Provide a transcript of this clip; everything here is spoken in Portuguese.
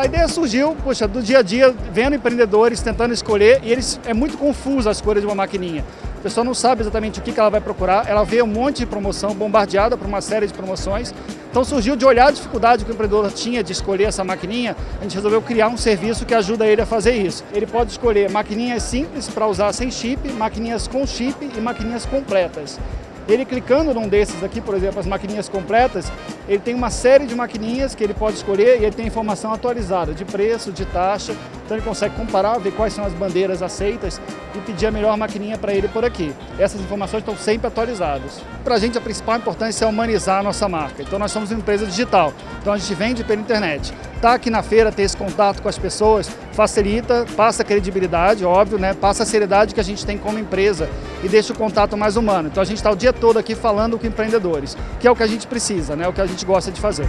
A ideia surgiu, poxa, do dia a dia, vendo empreendedores tentando escolher, e eles é muito confuso a escolha de uma maquininha. A pessoa não sabe exatamente o que ela vai procurar, ela vê um monte de promoção, bombardeada por uma série de promoções. Então surgiu de olhar a dificuldade que o empreendedor tinha de escolher essa maquininha, a gente resolveu criar um serviço que ajuda ele a fazer isso. Ele pode escolher maquininhas simples para usar sem chip, maquininhas com chip e maquininhas completas. Ele clicando num desses aqui, por exemplo, as maquininhas completas, ele tem uma série de maquininhas que ele pode escolher e ele tem informação atualizada de preço, de taxa, então ele consegue comparar, ver quais são as bandeiras aceitas e pedir a melhor maquininha para ele por aqui. Essas informações estão sempre atualizadas. Para a gente a principal importância é humanizar a nossa marca, então nós somos uma empresa digital, então a gente vende pela internet. Estar tá aqui na feira, ter esse contato com as pessoas, facilita, passa credibilidade, óbvio, né? passa a seriedade que a gente tem como empresa e deixa o contato mais humano. Então a gente está o dia todo aqui falando com empreendedores, que é o que a gente precisa, né? o que a gente gosta de fazer.